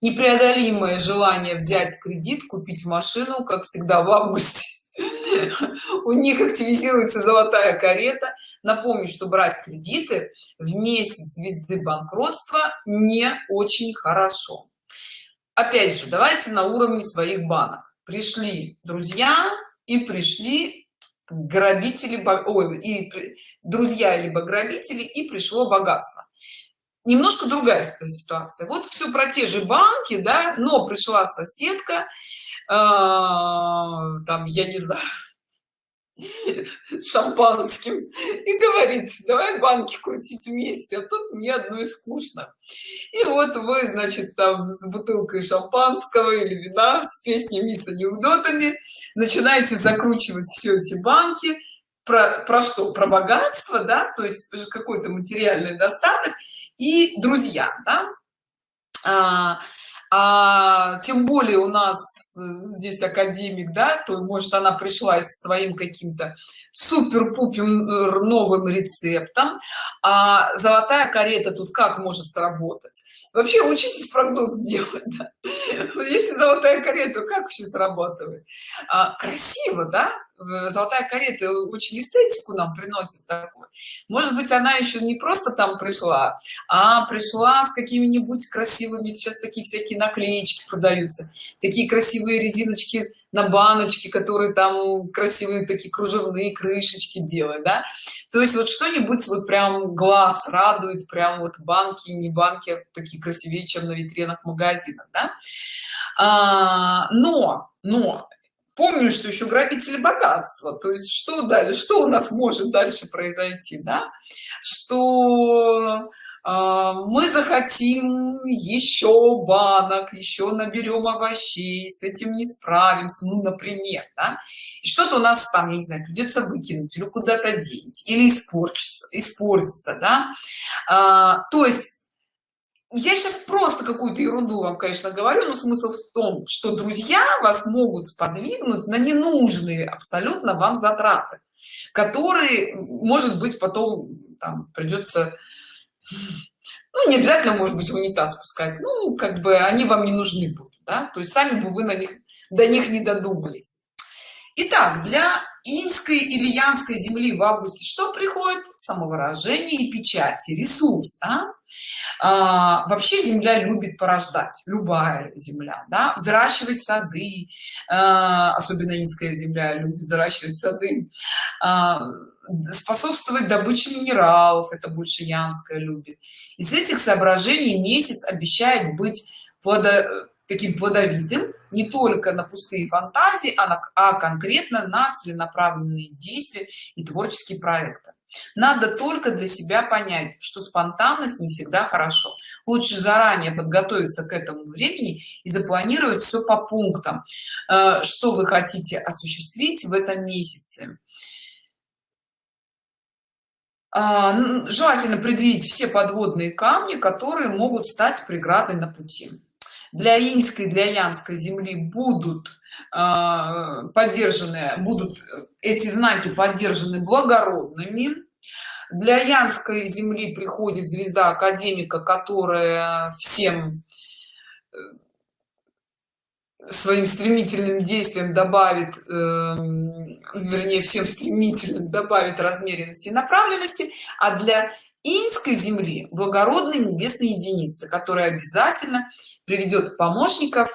[SPEAKER 1] непреодолимое желание взять кредит купить машину как всегда в августе у них активизируется золотая карета. Напомню что брать кредиты в месяц звезды банкротства не очень хорошо. Опять же давайте на уровне своих банок. Пришли друзья и пришли грабители ой, и друзья либо грабители и пришло богатство. Немножко другая ситуация. Вот все про те же банки да но пришла соседка э, там я не знаю шампанским. И говорит давай банки крутить вместе а тут мне одной скучно и вот вы значит там с бутылкой шампанского или вина с песнями с анекдотами начинаете закручивать все эти банки. Про, про что? Про богатство да? То есть какой-то материальный достаток. И друзья да? а, а тем более у нас здесь академик да то может она пришла с своим каким-то супер-пупер новым рецептом. А золотая карета тут как может сработать вообще учитесь прогноз делать да? если золотая карета как еще срабатывает а, красиво да золотая карета очень эстетику нам приносит такой. может быть она еще не просто там пришла а пришла с какими-нибудь красивыми сейчас такие всякие наклеечки продаются такие красивые резиночки на баночке которые там красивые такие кружевные крышечки делают да? то есть вот что-нибудь вот прям глаз радует прям вот банки не банки а такие красивее чем на витринах магазинах да? а, но но помню что еще грабители богатства то есть что дальше что у нас может дальше произойти да что мы захотим еще банок еще наберем овощей с этим не справимся ну например да? что-то у нас там я не знаю придется выкинуть или куда-то деть или испортиться испортиться да а, то есть я сейчас просто какую-то ерунду вам конечно говорю но смысл в том что друзья вас могут сподвигнуть на ненужные абсолютно вам затраты которые может быть потом там придется ну не обязательно может быть в унитаз спускать ну как бы они вам не нужны будут да? то есть сами бы вы на них до них не додумались Итак, для инской или янской земли в августе что приходит? Самовыражение и печати, ресурс. Да? А, вообще земля любит порождать, любая земля, да? взращивать сады, а, особенно инская земля любит взращивать сады, а, способствовать добыче минералов, это больше янская любит. Из этих соображений месяц обещает быть плодо таким плодовитым не только на пустые фантазии а, на, а конкретно на целенаправленные действия и творческие проекты. Надо только для себя понять что спонтанность не всегда хорошо. Лучше заранее подготовиться к этому времени и запланировать все по пунктам э, что вы хотите осуществить в этом месяце. А, желательно предвидеть все подводные камни которые могут стать преградой на пути для инской для янской земли будут э, поддержаны будут эти знаки поддержаны благородными. Для янской земли приходит звезда академика которая всем э, своим стремительным действием добавит э, вернее всем стремительным добавит размеренности и направленности. А для инской земли благородной небесной единицы которая обязательно приведет помощников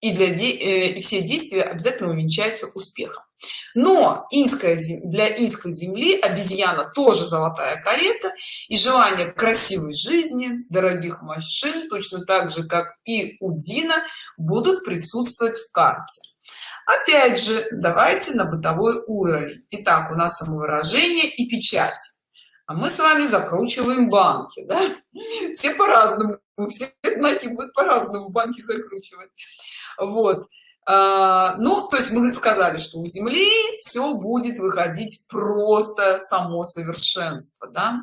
[SPEAKER 1] и для де э, и все действия обязательно увенчаются успехом. Но инская для инской земли обезьяна тоже золотая карета и желание красивой жизни дорогих машин точно так же как и у дина будут присутствовать в карте. Опять же давайте на бытовой уровень. Итак, у нас самовыражение и печать а мы с вами закручиваем банки да? все по-разному все знаки будут по-разному банки закручивать вот а, ну то есть мы сказали что у земли все будет выходить просто само совершенство да?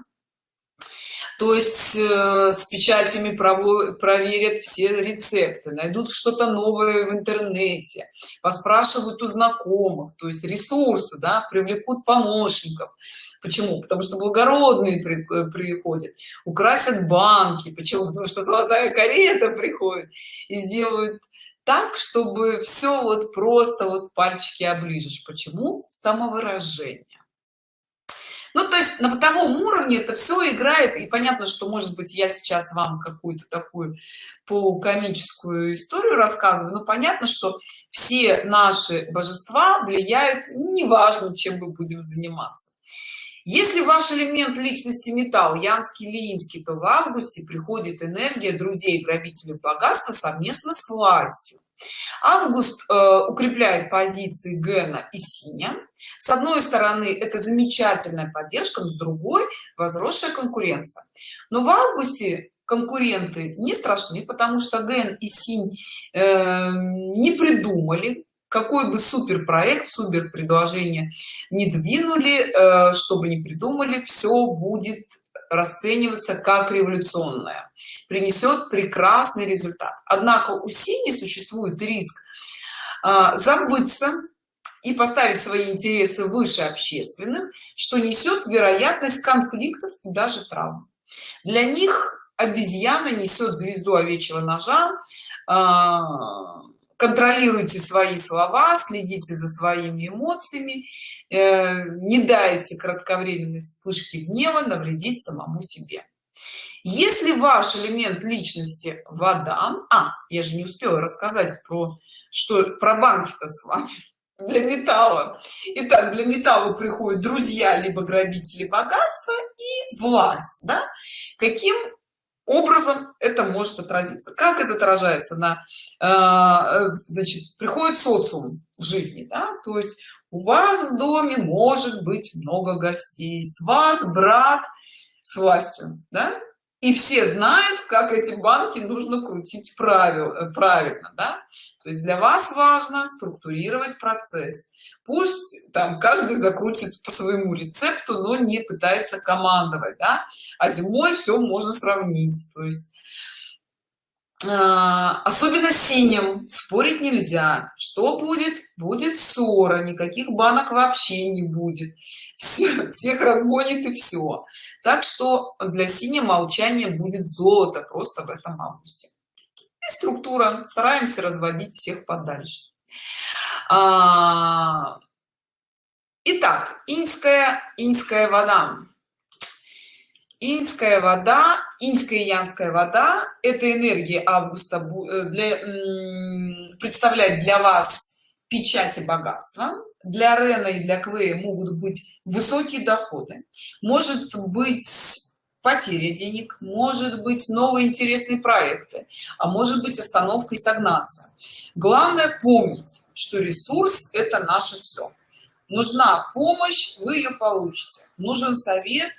[SPEAKER 1] то есть э, с печатями проверят все рецепты найдут что-то новое в интернете поспрашивают у знакомых то есть ресурсы да, привлекут помощников Почему? Потому что благородные при, э, приходят, украсят банки. Почему? Потому что золотая карета приходит и сделают так, чтобы все вот просто вот пальчики оближешь. Почему? Самовыражение. Ну, то есть на бытовом уровне это все играет, и понятно, что, может быть, я сейчас вам какую-то такую полукомическую историю рассказываю, но понятно, что все наши божества влияют, неважно, чем мы будем заниматься. Если ваш элемент личности металл, янский или инский, то в августе приходит энергия друзей грабителей богатства совместно с властью. Август э, укрепляет позиции Гена и Синя. С одной стороны, это замечательная поддержка, но с другой – возросшая конкуренция. Но в августе конкуренты не страшны, потому что Ген и Синь э, не придумали какой бы супер проект супер предложение не двинули э, чтобы не придумали все будет расцениваться как революционное. Принесет прекрасный результат. Однако у сини существует риск э, забыться и поставить свои интересы выше общественных что несет вероятность конфликтов и даже травм. Для них обезьяна несет звезду овечьего ножа э, контролируйте свои слова следите за своими эмоциями э, не дайте кратковременной вспышки гнева навредить самому себе. Если ваш элемент личности вода а я же не успела рассказать про что про банки-то с вами для металла. Итак, для металла приходят друзья либо грабители богатства и власть да? каким образом это может отразиться? Как это отражается на значит приходит социум в жизни да? то есть у вас в доме может быть много гостей сват брат с властью да? и все знают как эти банки нужно крутить правил э, правильно да? то есть для вас важно структурировать процесс пусть там каждый закрутит по своему рецепту но не пытается командовать да? а зимой все можно сравнить то есть э, особенно синим. Спорить нельзя. Что будет? Будет ссора. Никаких банок вообще не будет. Все, всех разгонит и все так что для синего молчания будет золото просто в этом августе. И структура. Стараемся разводить всех подальше. А, итак инская инская вода инская вода инская и янская вода это энергия августа э, для представляет для вас печати богатства для рена и для квея могут быть высокие доходы может быть потеря денег может быть новые интересные проекты а может быть остановка и стагнация. Главное помнить что ресурс это наше все нужна помощь вы ее получите. Нужен совет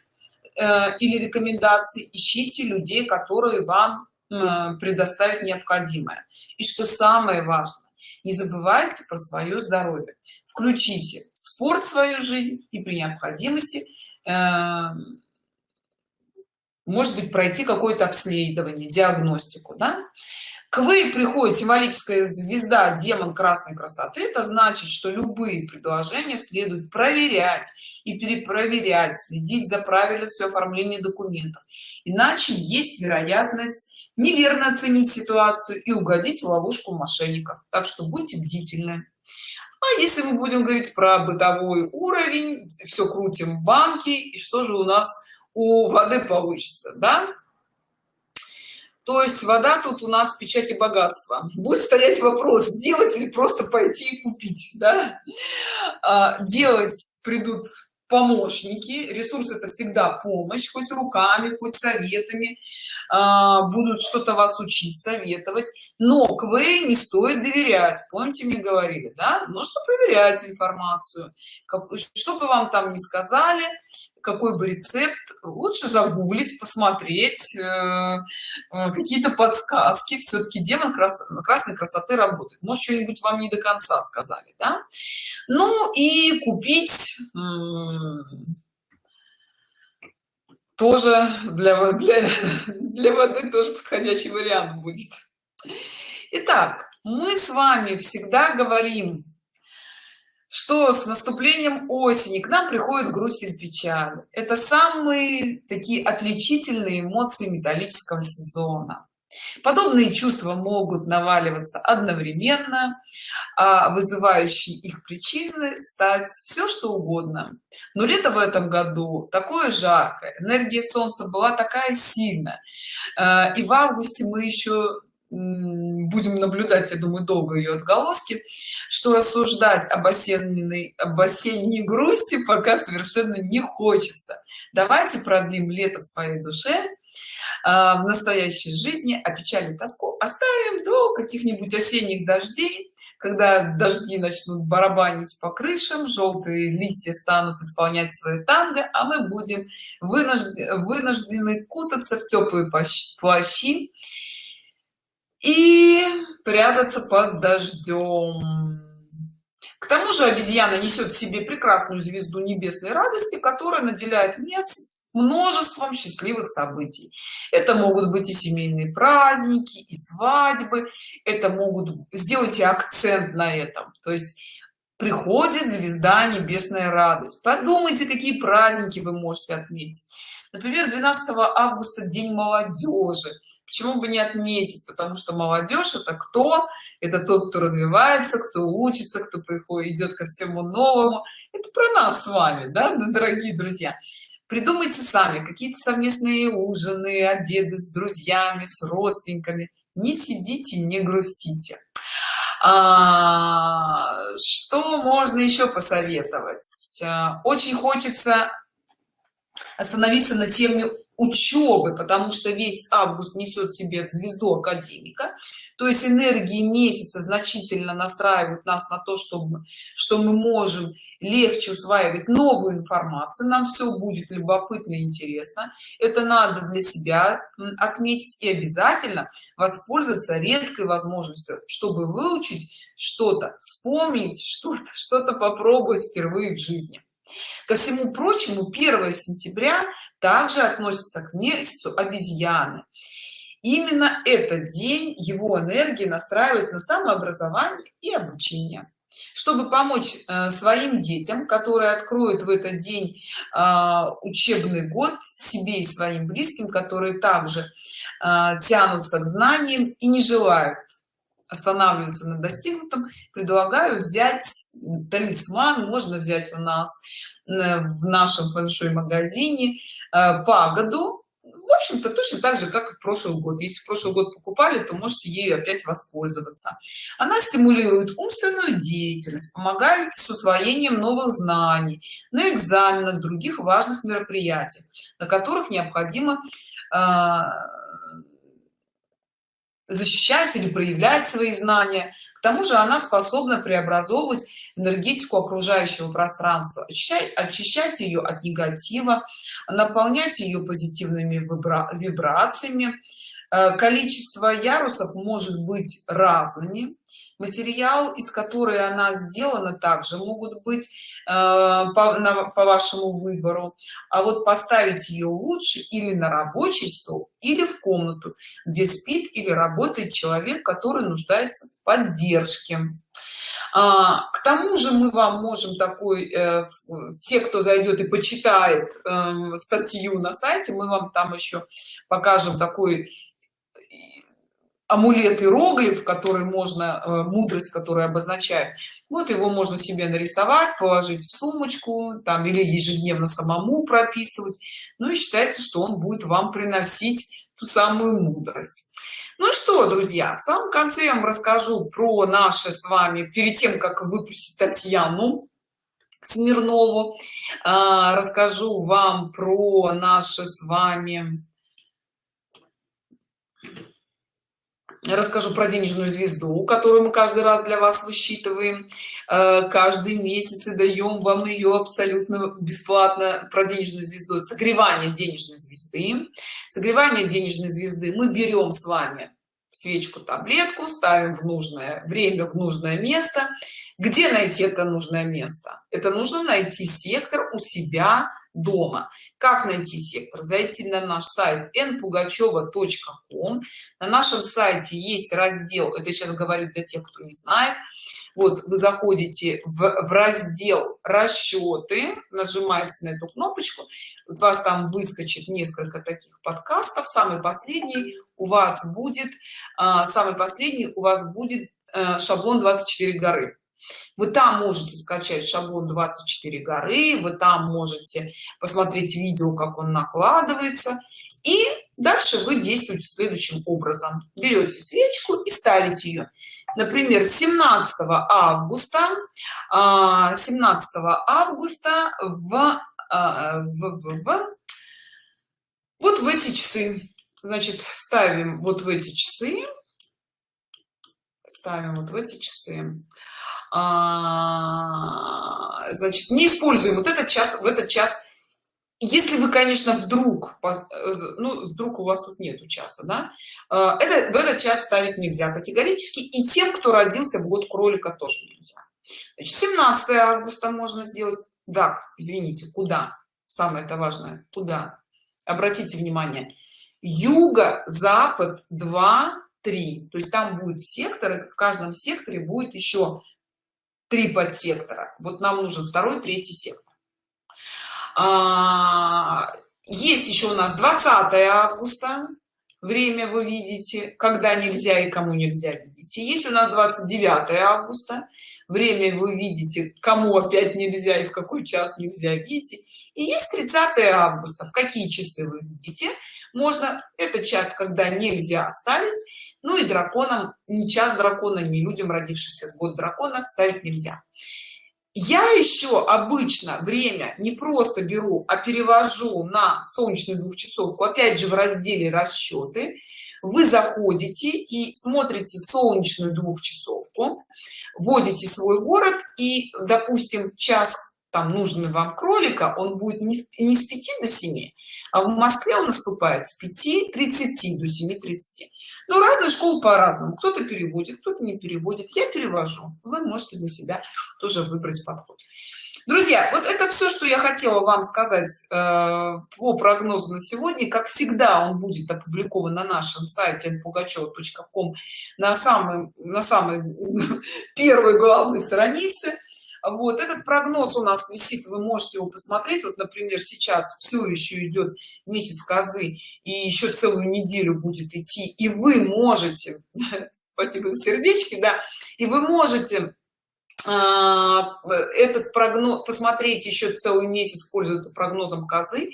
[SPEAKER 1] э, или рекомендации ищите людей которые вам э, предоставят необходимое и что самое важное не забывайте про свое здоровье включите спорт в свою жизнь и при необходимости э, может быть пройти какое-то обследование диагностику да? К вы приходит символическая звезда демон красной красоты это значит что любые предложения следует проверять и перепроверять следить за правильностью оформления документов. Иначе есть вероятность неверно оценить ситуацию и угодить в ловушку мошенников. Так что будьте бдительны. А если мы будем говорить про бытовой уровень все крутим банки и что же у нас у воды получится да то есть вода тут у нас печати богатства. Будет стоять вопрос делать или просто пойти и купить да? а, делать придут помощники ресурс это всегда помощь хоть руками хоть советами. А, будут что-то вас учить советовать. Но квей не стоит доверять помните мне говорили да? Нужно проверять информацию. Как, что бы вам там не сказали какой бы рецепт лучше загуглить посмотреть э, э, какие-то подсказки. Все-таки демон крас красной красоты работает. Может что-нибудь вам не до конца сказали да? ну и купить тоже для, для для воды тоже подходящий вариант будет. Итак, мы с вами всегда говорим что с наступлением осени к нам приходит грусть и печаль это самые такие отличительные эмоции металлического сезона. Подобные чувства могут наваливаться одновременно а вызывающие их причины стать все что угодно. Но лето в этом году такое жаркое энергия солнца была такая сильная. А, и в августе мы еще будем наблюдать я думаю долго ее отголоски что рассуждать об осенней об осенней грусти пока совершенно не хочется. Давайте продлим лето в своей душе а, в настоящей жизни а печаль и тоску оставим до каких-нибудь осенних дождей когда дожди начнут барабанить по крышам желтые листья станут исполнять свои танго а мы будем вынуждены, вынуждены кутаться в теплые плащи и прятаться под дождем к тому же обезьяна несет в себе прекрасную звезду небесной радости которая наделяет месяц множеством счастливых событий. Это могут быть и семейные праздники и свадьбы это могут сделайте акцент на этом. То есть приходит звезда небесная радость. Подумайте какие праздники вы можете отметить. Например 12 августа день молодежи почему бы не отметить? Потому что молодежь это кто? Это тот кто развивается кто учится кто приходит идет ко всему новому. Это про нас с вами да дорогие друзья? Придумайте сами какие-то совместные ужины обеды с друзьями с родственниками. Не сидите не грустите. А, что можно еще посоветовать? А, очень хочется остановиться на теме учебы потому что весь август несет в себе звезду академика. То есть энергии месяца значительно настраивают нас на то чтобы что мы можем легче усваивать новую информацию. Нам все будет любопытно и интересно. Это надо для себя отметить и обязательно воспользоваться редкой возможностью чтобы выучить что-то вспомнить что-то что-то попробовать впервые в жизни ко всему прочему 1 сентября также относится к месяцу обезьяны. Именно этот день его энергии настраивает на самообразование и обучение. Чтобы помочь э, своим детям которые откроют в этот день э, учебный год себе и своим близким которые также э, тянутся к знаниям и не желают останавливаться на достигнутом предлагаю взять талисман можно взять у нас э, в нашем фэн-шуй магазине э, пагоду. В общем-то точно так же как и в прошлый год. Если в прошлый год покупали то можете ею опять воспользоваться. Она стимулирует умственную деятельность помогает с усвоением новых знаний на экзаменах других важных мероприятий на которых необходимо э, защищать или проявлять свои знания. К тому же она способна преобразовывать энергетику окружающего пространства очищать, очищать ее от негатива наполнять ее позитивными вибра вибрациями. Э, количество ярусов может быть разными материал из которой она сделана также могут быть э, по, на, по вашему выбору. А вот поставить ее лучше или на рабочий стол или в комнату где спит или работает человек который нуждается в поддержке. А, к тому же мы вам можем такой э, те кто зайдет и почитает э, статью на сайте мы вам там еще покажем такой амулет иероглиф который можно э, мудрость которая обозначает вот его можно себе нарисовать положить в сумочку там или ежедневно самому прописывать. Ну и считается что он будет вам приносить ту самую мудрость. Ну что друзья в самом конце я вам расскажу про наши с вами перед тем как выпустить татьяну смирнову а, расскажу вам про наши с вами расскажу про денежную звезду которую мы каждый раз для вас высчитываем. Э, каждый месяц и даем вам ее абсолютно бесплатно про денежную звезду. Согревание денежной звезды. Согревание денежной звезды мы берем с вами свечку таблетку ставим в нужное время в нужное место. Где найти это нужное место? Это нужно найти сектор у себя дома. Как найти сектор? Зайти на наш сайт npugacheva.com на нашем сайте есть раздел это сейчас говорю для тех кто не знает. Вот вы заходите в, в раздел расчеты нажимаете на эту кнопочку. У вас там выскочит несколько таких подкастов. Самый последний у вас будет а, самый последний у вас будет а, шаблон 24 горы вы там можете скачать шаблон 24 горы вы там можете посмотреть видео как он накладывается и дальше вы действуете следующим образом. Берете свечку и ставите ее например 17 августа 17 а, августа в, а, в, в, в вот в эти часы. Значит ставим вот в эти часы. Ставим вот в эти часы а, значит не используем вот этот час в этот час. Если вы конечно вдруг ну вдруг у вас тут нету часа да а, это в этот час ставить нельзя категорически и тем кто родился в год кролика тоже нельзя. Значит, 17 августа можно сделать. Так извините куда? Самое это важное куда? Обратите внимание. Юго запад 2 3 то есть там будет сектор в каждом секторе будет еще три подсектора. Вот нам нужен второй третий сектор. А, есть еще у нас 20 августа. Время вы видите. Когда нельзя и кому нельзя видите есть у нас 29 августа. Время вы видите кому опять нельзя и в какой час нельзя видите и есть 30 августа. В какие часы вы видите? Можно это час когда нельзя оставить ну и драконам не час дракона не людям родившихся в год дракона ставить нельзя. Я еще обычно время не просто беру а перевожу на солнечную двухчасовку опять же в разделе расчеты вы заходите и смотрите солнечную двухчасовку вводите свой город и допустим час там нужный вам кролика он будет не, с 5 до 7 а в москве он наступает с 5 30 до 7 30 но разные школы по-разному. Кто-то переводит кто-то не переводит. Я перевожу. Вы можете для себя тоже выбрать подход. Друзья вот это все что я хотела вам сказать э, по прогнозу на сегодня. Как всегда он будет опубликован на нашем сайте pugacheva.com на самой на самой первой главной странице вот этот прогноз у нас висит вы можете его посмотреть. Вот например сейчас все еще идет месяц козы и еще целую неделю будет идти. И вы можете спасибо за сердечки да и вы можете этот прогноз посмотреть еще целый месяц пользоваться прогнозом козы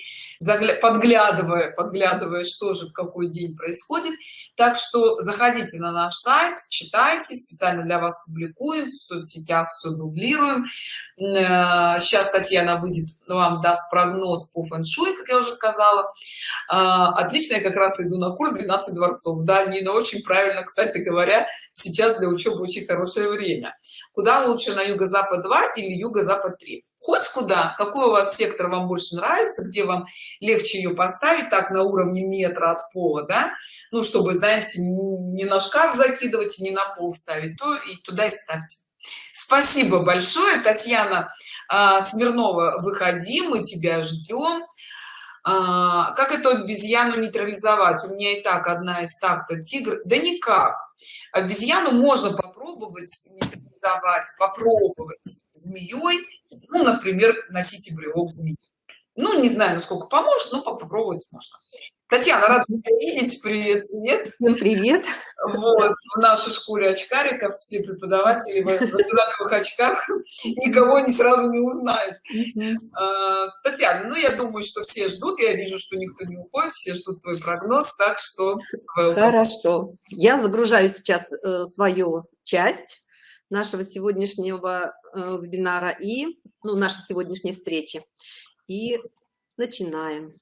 [SPEAKER 1] подглядывая подглядывая что же в какой день происходит. Так что заходите на наш сайт читайте специально для вас публикуем в соцсетях все дублируем. Сейчас э, татьяна выйдет вам даст прогноз по фэн-шуй как я уже сказала. А, отлично я как раз иду на курс 12 дворцов да нина очень правильно кстати говоря сейчас для учебы очень хорошее время. Куда лучше на юго-запад 2 или юго-запад 3 хоть куда какой у вас сектор вам больше нравится где вам легче ее поставить так на уровне метра от пола да? Ну чтобы знаете не на шкаф закидывать и не на пол ставить то и туда и ставьте. Спасибо большое татьяна. А, смирнова выходи мы тебя ждем а, как эту обезьяну нейтрализовать? У меня и так одна из так-то тигр. Да никак. Обезьяну можно попробовать нейтрализовать попробовать змеей ну например носите брелок змеи. Ну не знаю насколько поможет но попробовать можно. Татьяна рада тебя видеть. Привет привет.
[SPEAKER 2] Привет.
[SPEAKER 1] Вот в нашей школе очкариков все преподаватели в одинаковых очках никого не сразу не узнаешь. А, татьяна ну я думаю что все ждут я вижу что никто не уходит все ждут твой прогноз так что
[SPEAKER 2] хорошо. Я загружаю сейчас э, свою часть нашего сегодняшнего э, вебинара и ну, нашей сегодняшней встречи. И начинаем